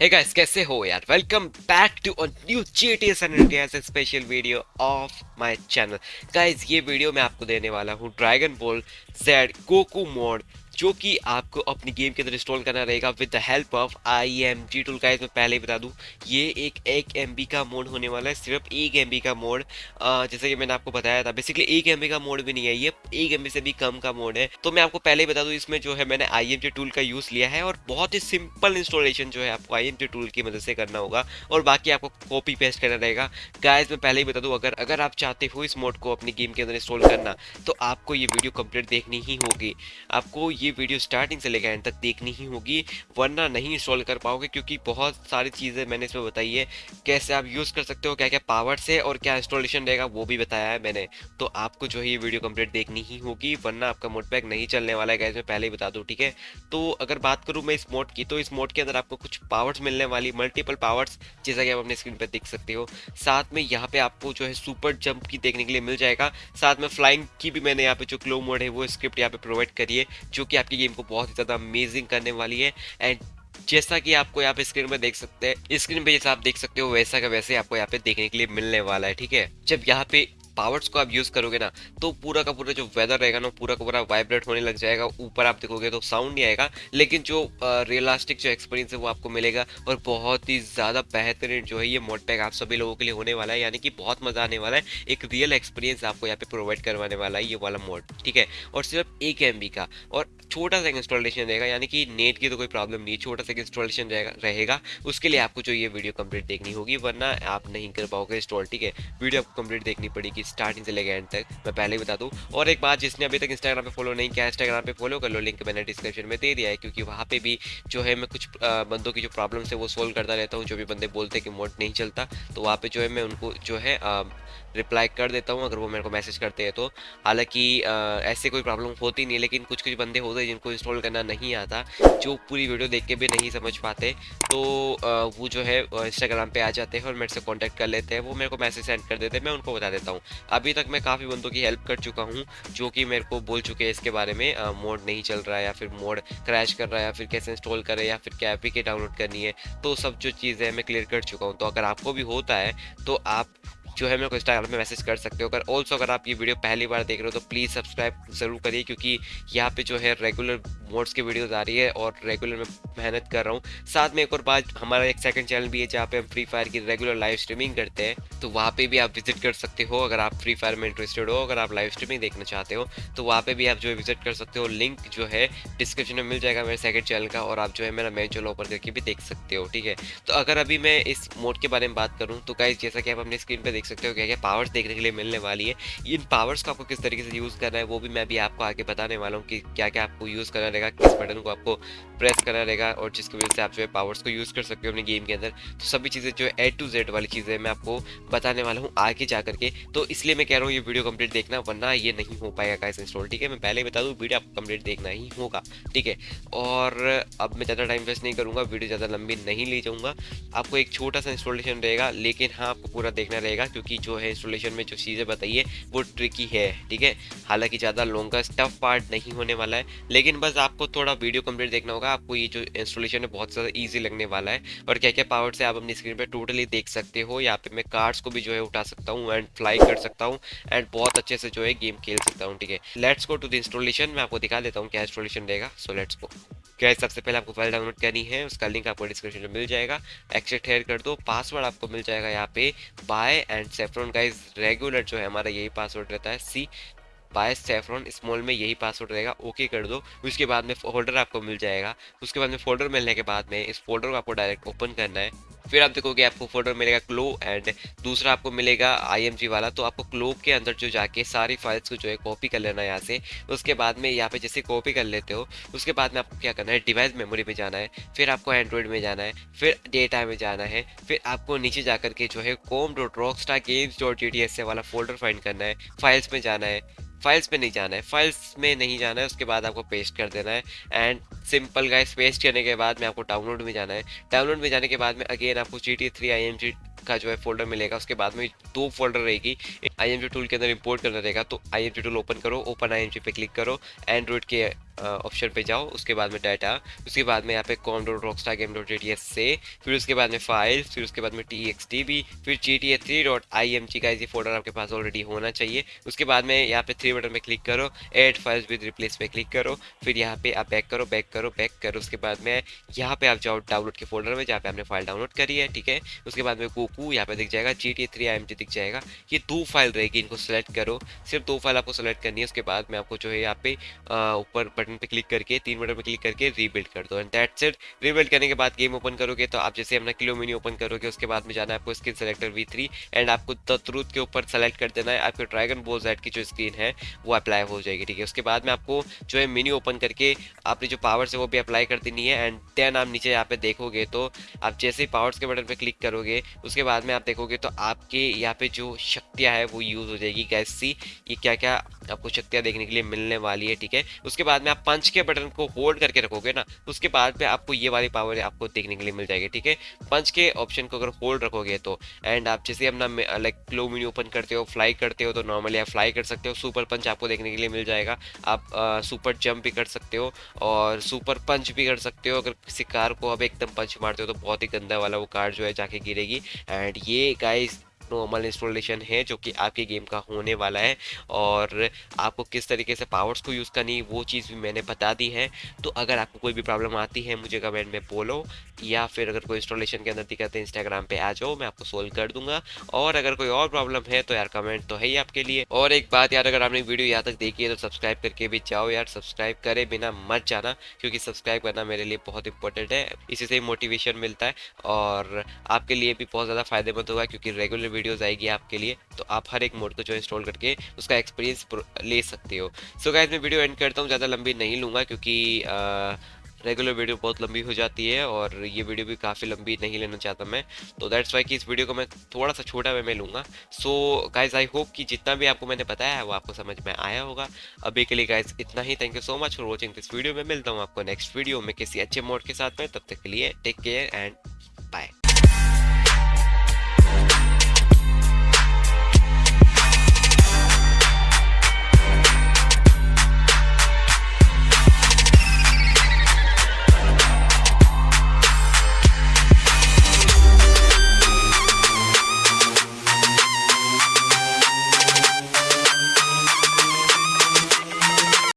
Hey guys, कैसे हो यार? Welcome back to new GTA San Andreas special video of my channel guys ये video मैं आपको देने वाला हूँ dragon ball Z Goku mode जो कि आपको अपनी गेम के अंदर इंस्टॉल करना रहेगा with the help of I M G tool guys मैं पहले ही बता दूँ, ये एक एक एमबी का मोड होने वाला है, सिर्फ़ एक एम का मोड जैसे कि मैंने आपको बताया था बेसिकली एक एम का मोड भी नहीं है, ये एक एम से भी कम का मोड है. तो मैं आपको पहले ही बता दूँ, इसमें जो है मैंने आई एम टूल का यूज़ लिया है और बहुत ही सिंपल इंस्टॉलेशन जो है आपको आई एम टूल की मदद से करना होगा और बाकी आपको कॉपी पेस्ट करना रहेगा. गाइज़ मैं पहले ही बता दूँ, अगर अगर आप चाहते हो इस मोड को अपनी गेम के अंदर इंस्टॉल करना तो आपको ये वीडियो कंप्लीट देखनी ही होगी. आपको ये वीडियो स्टार्टिंग से लेकर एंड तक देखनी ही होगी, वरना नहीं इंस्टॉल कर पाओगे, क्योंकि बहुत सारी चीज़ें मैंने इसमें बताई है, कैसे आप यूज़ कर सकते हो क्या क्या पावर से और क्या इंस्टॉलेशन रहेगा, वो भी बताया है मैंने। तो आपको जो है ये वीडियो कंप्लीट देखनी ही होगी, वरना आपका मोड पैक नहीं चलने वाला है मैं पहले ही बता दूँ, ठीक है? तो अगर बात करूँ मैं इस मोड की तो इस मोड के अंदर आपको कुछ पावर्स मिलने वाली मल्टीपल पावर्स जैसा कि आप अपने स्क्रीन पर देख सकते हो। साथ में यहाँ पे आपको जो है सुपर जंप की देखने के लिए मिल जाएगा। साथ में फ्लाइंग की भी मैंने यहाँ पे जो क्लो मोड है, वो स्क्रिप्ट यहाँ पे प्रोवाइड करी है, जो कि आपकी गेम को बहुत ही ज़्यादा अमेजिंग करने वाली है। एंड जैसा कि आपको यहाँ पे स्क्रीन में देख सकते हैं स्क्रीन पे जैसा आप देख सकते हो, वैसा का वैसे आपको यहाँ पे देखने के लिए मिलने वाला है, ठीक है? जब यहाँ पे पावर्स को आप यूज़ करोगे ना तो पूरा का पूरा जो वेदर रहेगा ना, पूरा का पूरा वाइब्रेट होने लग जाएगा। ऊपर आप देखोगे तो साउंड नहीं आएगा, लेकिन जो रियलिस्टिक जो एक्सपीरियंस है वो आपको मिलेगा और बहुत ही ज़्यादा बेहतरीन जो है ये मोड पैक आप सभी लोगों के लिए होने वाला है, यानी कि बहुत मज़ा आने वाला है। एक रियल एक्सपीरियंस आपको यहाँ पे प्रोवाइड करवाने वाला है ये वाला मोड ठीक है? और सिर्फ़ एक एम का, और छोटा सा इंस्टॉलेशन रहेगा, यानी कि नेट की तो कोई प्रॉब्लम नहीं, छोटा सा इंस्टॉलेशन रहेगा उसके लिए आपको जो ये वीडियो कंप्लीट देखनी होगी, वरना आप नहीं कर पाओगे इंस्टॉल ठीक है? वीडियो आपको कंप्लीट देखनी पड़ेगी स्टार्टिंग से लेकर एंड तक, मैं पहले ही बता दूँ। और एक बात जिसने अभी तक इंस्टाग्राम पर फॉलो नहीं किया इंस्टाग्राम पर फॉलो कर लो लिंक मैंने डिस्क्रिप्शन में दे दिया है, क्योंकि वहाँ पे भी जो है मैं कुछ बंदों की जो प्रॉब्लम्स है वो सोल्व करता रहता हूँ, जो भी बंदे बोलते हैं कि मोट नहीं चलता तो वहाँ पर जो है मैं उनको जो है रिप्लाई कर देता हूँ अगर वो मेरे को मैसेज करते हैं तो। हालाँकि ऐसे कोई प्रॉब्लम होती नहीं लेकिन कुछ कुछ बंदे होते हैं जिनको इंस्टॉल करना नहीं आता, जो पूरी वीडियो देख के भी नहीं समझ पाते। तो वो जो है इंस्टाग्राम पे आ जाते हैं और मेरे से कॉन्टैक्ट कर लेते हैं। वो मेरे को मैसेज सेंड कर देते हैं, मैं उनको बता देता हूँ। अभी तक मैं काफ़ी बंदों की हेल्प कर चुका हूँ, जो कि मेरे को बोल चुके हैं इसके बारे में मोड नहीं चल रहा है या फिर मोड क्रैश कर रहा है या फिर कैसे इंस्टॉल करें या फिर क्या एपी के डाउनलोड करनी है। तो सब जो चीज़ें मैं क्लियर कर चुका हूँ। तो अगर आपको भी होता है तो आप जो है मेरे को इंस्टाग्राम में मैसेज कर सकते हो। अगर ऑल्सो अगर आप ये वीडियो पहली बार देख रहे हो तो प्लीज़ सब्सक्राइब ज़रूर करिए, क्योंकि यहाँ पे जो है रेगुलर मोड्स की वीडियोस आ रही है और रेगुलर में मेहनत कर रहा हूँ। साथ में एक और बात, हमारा एक सेकंड चैनल भी है जहाँ पे हम फ्री फायर की रेगुलर लाइव स्ट्रीमिंग करते हैं। तो वहाँ पे भी आप विज़िट कर सकते हो अगर आप फ्री फायर में इंटरेस्टेड हो, अगर आप लाइव स्ट्रीमिंग देखना चाहते हो। तो वहाँ पे भी आप जो है विज़िट कर सकते हो। लिंक जो है डिस्क्रिप्शन में मिल जाएगा मेरे सेकंड चैनल का और आप जो है मेरा मेन चैनल ओपन करके भी देख सकते हो, ठीक है? तो अगर अभी मैं इस मोड के बारे में बात करूँ तो गाइज़ जैसा कि आप अपनी स्क्रीन पर देख सकते हो क्या क्या पावर्स देखने के लिए मिलने वाली है। इन पावर्स को आपको किस तरीके से यूज़ करना है, वो भी मैं भी आपको आगे बताने वाला हूँ कि क्या क्या आपको यूज़ करना रहेगा किस बटन को आपको प्रेस करना रहेगा और जिसकी वजह से आप जो है पावर्स को यूज़ कर सकते हो अपने गेम के अंदर। तो सभी चीज़ें जो है ए टू जेड वाली चीज़ें मैं आपको बताने वाला हूँ आगे जा करके तो इसलिए मैं कह रहा हूँ, ये वीडियो कंप्लीट देखना, वरना ये नहीं हो पाएगा गाइस इंस्टॉल ठीक है? मैं पहले बता दूँ वीडियो आपको कंप्लीट देखना ही होगा, ठीक है? और अब मैं ज़्यादा टाइम वेस्ट नहीं करूँगा वीडियो ज़्यादा लंबी नहीं ले जाऊँगा। आपको एक छोटा सा इंस्टॉलेशन रहेगा, लेकिन हाँ आपको पूरा देखना रहेगा, क्योंकि जो है इंस्टॉलेशन में जो चीज़ें बताइए, वो ट्रिकी है, ठीक है? हालाँकि ज़्यादा लॉन्गर टफ पार्ट नहीं होने वाला है, लेकिन बस आपको थोड़ा वीडियो कंप्लीट देखना होगा, आपको ये जो इंस्टॉलेशन है बहुत ज़्यादा ईजी लगने वाला है। और क्या क्या पावर से आप अपनी स्क्रीन पर टोटली देख सकते हो यहाँ पे मैं कार्ड्स को भी जो है उठा सकता हूँ एंड फ्लाई कर सकता हूँ एंड बहुत अच्छे से जो है गेम खेल सकता हूँ, ठीक है? Let's go to the installation मैं आपको दिखा देता हूँ क्या इंस्टॉलेशन रहेगा सो लेट्स गो क्या सबसे पहले आपको फ़ाइल डाउनलोड करनी है, उसका लिंक आपको डिस्क्रिप्शन में मिल जाएगा। एक्सेट हेयर कर दो पासवर्ड आपको मिल जाएगा यहाँ पे by and saffron guys regular जो है हमारा यही पासवर्ड रहता है सी बाय सेफ्रॉन स्मॉल में यही पासवर्ड रहेगा ओके कर दो। उसके बाद में फोल्डर आपको मिल जाएगा। उसके बाद में फोल्डर मिलने के बाद में इस फोल्डर को आपको डायरेक्ट ओपन करना है। फिर आप देखोगे आपको फोल्डर मिलेगा क्लो एंड दूसरा आपको मिलेगा आईएमजी वाला। तो आपको क्लो के अंदर जो जाके सारी फाइल्स को जो है कॉपी कर लेना है यहाँ से। उसके बाद में यहाँ पे जैसे कॉपी कर लेते हो, उसके बाद में आपको क्या करना है? डिवाइस मेमोरी में जाना है। फिर आपको एंड्रॉइड में जाना है। फिर डेटा में जाना है। फिर आपको नीचे जा करके जो है com dot Rockstar games dot S वाला फोल्डर फाइंड करना है। फाइल्स में जाना है। फाइल्स में नहीं जाना है। फाइल्स में नहीं जाना है, उसके बाद आपको पेस्ट कर देना है। एंड सिंपल गाइस पेस्ट करने के बाद में आपको डाउनलोड में जाना है। डाउनलोड में जाने के बाद में अगेन आपको G T three I M G का जो है फोल्डर मिलेगा, उसके बाद में दो फोल्डर रहेगी। आई टूल के अंदर इंपोर्ट करना रहेगा तो आई टूल ओपन करो ओपन आई पे क्लिक करो एंड्रॉइड के ऑप्शन पे जाओ, उसके बाद में डाटा उसके बाद में यहाँ पे com dot Rockstar game dot G से, फिर उसके बाद में फाइल्स फिर उसके बाद में टी एक्स टी बी फिर G T A three dot I M G का ये फोल्डर आपके पास ऑलरेडी होना चाहिए। उसके बाद में यहाँ पे थ्री बटन में क्लिक करो एड फाइल्स विद रिप्लेस पे क्लिक करो, फिर यहाँ पे आप बैक करो बैक करो बैक करो, उसके बाद में यहाँ पे आप जाओ डाउनलोड के फोल्डर में, जहाँ पे आपने फ़ाइल डाउनलोड करी है, ठीक है? उसके बाद में कोकू यहाँ पे दिख जाएगा G T A three I M G दिख जाएगा। ये दो फ़ाइल रहेगी, इनको सेलेक्ट करो। सिर्फ़ दो फ़ाइल आपको सेलेक्ट करनी है, उसके बाद में आपको जो है यहाँ पे ऊपर बटन पे क्लिक करके, तीन बटन पे क्लिक करके रीबिल्ड कर दो। एंड दैट्स इट रीबिल्ड करने के बाद गेम ओपन करोगे तो आप जैसे अपना किलो मिनी ओपन करोगे, उसके बाद में जाना है आपको screen selector V three and आपको ट्रूथ के ऊपर सेलेक्ट कर देना है। आपके ड्रैगन बोल जेड की जो स्क्रीन है, वो अप्लाई हो जाएगी, ठीक है? उसके बाद में आपको जो है मिनी ओपन करके आपने जो पावर्स है, वो भी अप्लाई कर देनी है। एंड देन आप नीचे यहाँ पे देखोगे तो आप जैसे ही पावर्स के बटन पर क्लिक करोगे, उसके बाद में आप देखोगे तो आपके यहाँ पे जो शक्तियाँ है, वो यूज़ हो जाएगी गैस सी ये क्या क्या आपको शक्तियाँ देखने के लिए मिलने वाली है, ठीक है? उसके बाद में आप पंच के बटन को होल्ड करके रखोगे ना, उसके बाद में आपको ये वाली पावर आपको देखने के लिए मिल जाएगी, ठीक है? पंच के ऑप्शन को अगर होल्ड रखोगे तो एंड आप जैसे अपना लाइक क्लो मिनी ओपन करते हो फ्लाई करते हो तो नॉर्मली आप फ्लाई कर सकते हो सुपर पंच आपको देखने के लिए मिल जाएगा। आप सुपर जंप भी कर सकते हो, और सुपर पंच भी कर सकते हो, अगर किसी कार को आप एकदम पंच मारते हो तो बहुत ही गंदा वाला वो कार जो है जाके गिरेगी। एंड ये गाइस नॉर्मल इंस्टॉलेशन है जो कि आपके गेम का होने वाला है। और आपको किस तरीके से पावर्स को यूज़ करनी वो चीज़ भी मैंने बता दी है। तो अगर आपको कोई भी प्रॉब्लम आती है, मुझे कमेंट में बोलो, या फिर अगर कोई इंस्टॉलेशन के अंदर दिक्कत है इंस्टाग्राम पे आ जाओ, मैं आपको सोल्व कर दूँगा। और अगर कोई और प्रॉब्लम है तो यार कमेंट तो है ही आपके लिए। और एक बात यार, अगर आपने वीडियो यहाँ तक देखी है तो सब्सक्राइब करके भी जाओ यार। सब्सक्राइब करे बिना मत जाना, क्योंकि सब्सक्राइब करना मेरे लिए बहुत इंपॉर्टेंट है। इसी से मोटिवेशन मिलता है, और आपके लिए भी बहुत ज़्यादा फ़ायदेमंद होगा, क्योंकि रेगुलर वीडियोज़ आएगी आपके लिए तो आप हर एक मोड को जो इंस्टॉल करके उसका एक्सपीरियंस ले सकते हो। सो गाइज़ मैं वीडियो एंड करता हूँ, ज़्यादा लंबी नहीं लूँगा क्योंकि रेगुलर वीडियो बहुत लंबी हो जाती है और ये वीडियो भी काफ़ी लंबी नहीं लेना चाहता मैं। तो दैट्स वाई कि इस वीडियो को मैं थोड़ा सा छोटा वे में लूँगा। सो गाइज़ आई होप कि जितना भी आपको मैंने बताया है, वो आपको समझ में आया होगा। अभी के लिए गाइज़ इतना ही। Thank you so much for watching this video में मिलता हूँ आपको नेक्स्ट वीडियो में किसी अच्छे मोड के साथ में। तब तक के लिए टेक केयर एंड